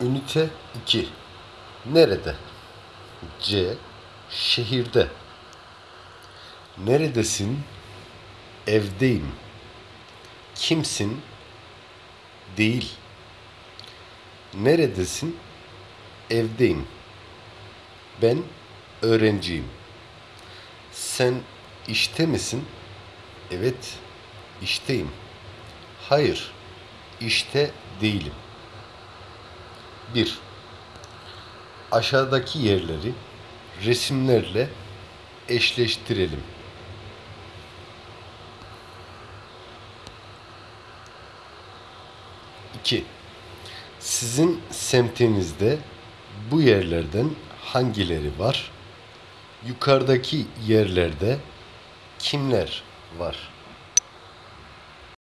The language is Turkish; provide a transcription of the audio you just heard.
Ünite 2. Nerede? C. Şehirde. Neredesin? Evdeyim. Kimsin? Değil. Neredesin? Evdeyim. Ben öğrenciyim. Sen işte misin? Evet, işteyim. Hayır, işte değilim. 1. Aşağıdaki yerleri resimlerle eşleştirelim. İki. Sizin semtinizde bu yerlerden hangileri var? Yukarıdaki yerlerde kimler var?